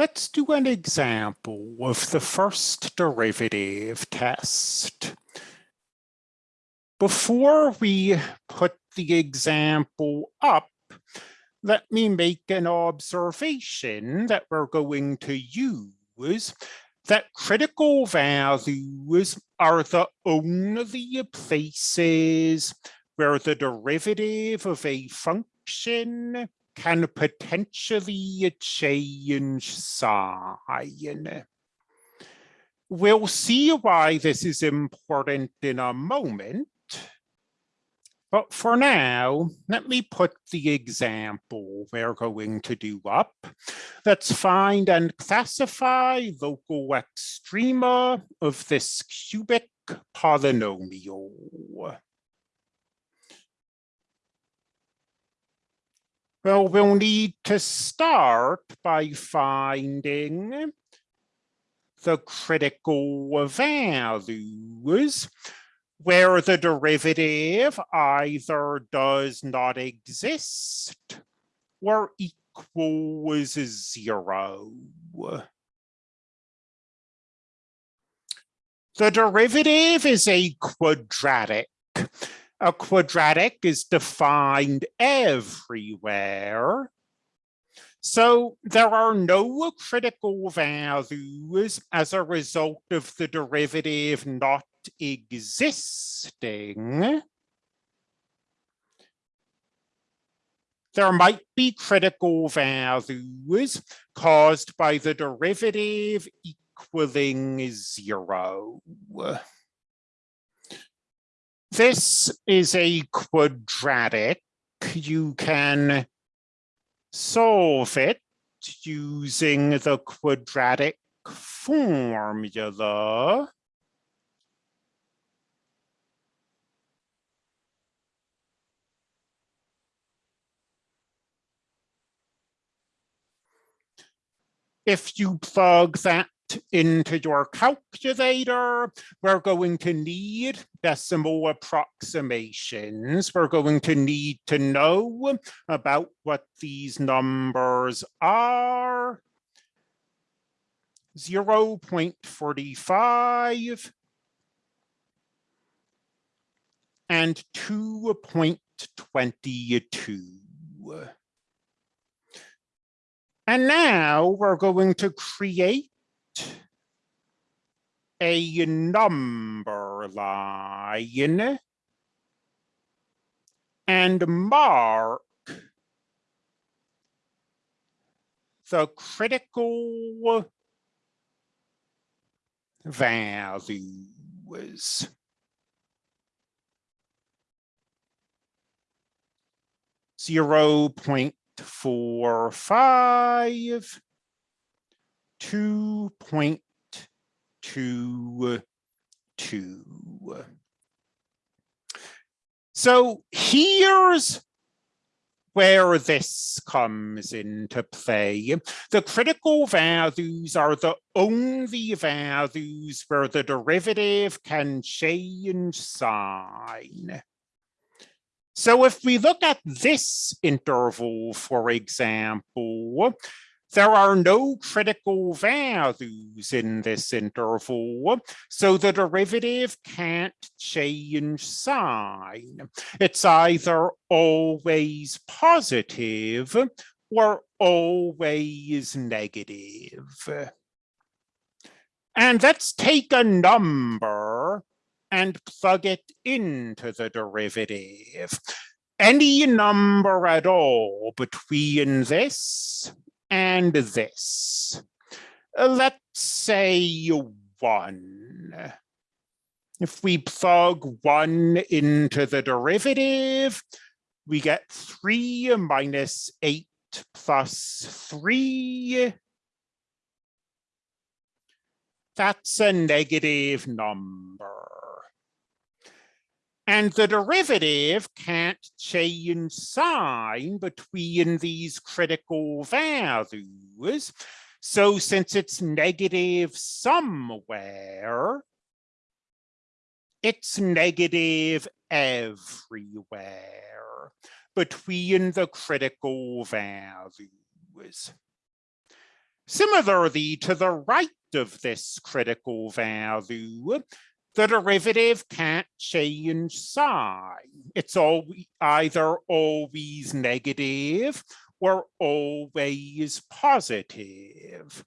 Let's do an example of the first derivative test. Before we put the example up, let me make an observation that we're going to use that critical values are the only places where the derivative of a function can potentially change sign. We'll see why this is important in a moment. But for now, let me put the example we're going to do up. Let's find and classify local extrema of this cubic polynomial. Well, we'll need to start by finding the critical values where the derivative either does not exist or equals zero. The derivative is a quadratic a quadratic is defined everywhere. So there are no critical values as a result of the derivative not existing. There might be critical values caused by the derivative equaling zero. This is a quadratic. You can solve it using the quadratic formula. If you plug that into your calculator, we're going to need decimal approximations. We're going to need to know about what these numbers are. 0 0.45 and 2.22. And now we're going to create a number line and mark the critical values. Zero point four five, two point two, uh, two. Uh. So here's where this comes into play. The critical values are the only values where the derivative can change sign. So if we look at this interval, for example, there are no critical values in this interval, so the derivative can't change sign. It's either always positive or always negative. And let's take a number and plug it into the derivative. Any number at all between this and this. Let's say one. If we plug one into the derivative, we get three minus eight plus three. That's a negative number. And the derivative can't change sign between these critical values. So since it's negative somewhere, it's negative everywhere between the critical values. Similarly, to the right of this critical value, the derivative can't change sign. It's all either always negative or always positive.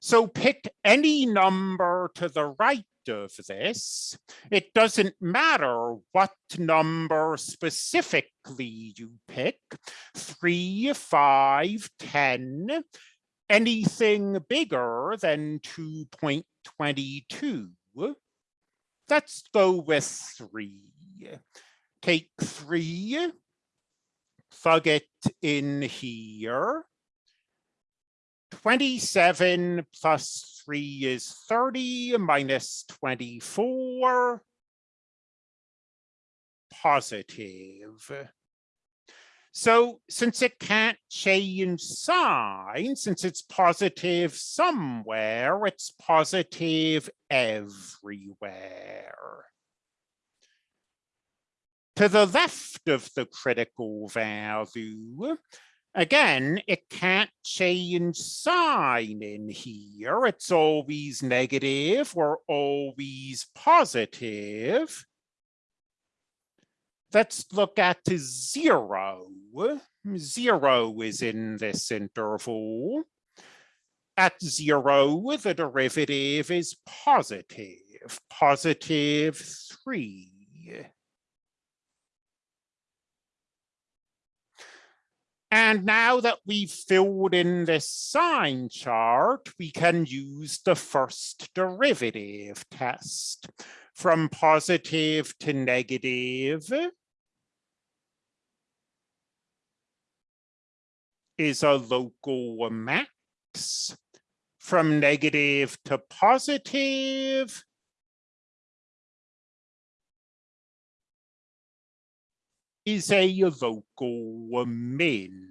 So pick any number to the right of this. It doesn't matter what number specifically you pick, three, five, 10, anything bigger than 2.22. Let's go with three. Take three, plug it in here. 27 plus 3 is 30 minus 24 positive. So since it can't change sign, since it's positive somewhere, it's positive everywhere. To the left of the critical value, again, it can't change sign in here. It's always negative or always positive. Let's look at zero. Zero is in this interval. At zero, the derivative is positive, positive three. And now that we've filled in this sign chart, we can use the first derivative test from positive to negative is a local max. From negative to positive is a local min.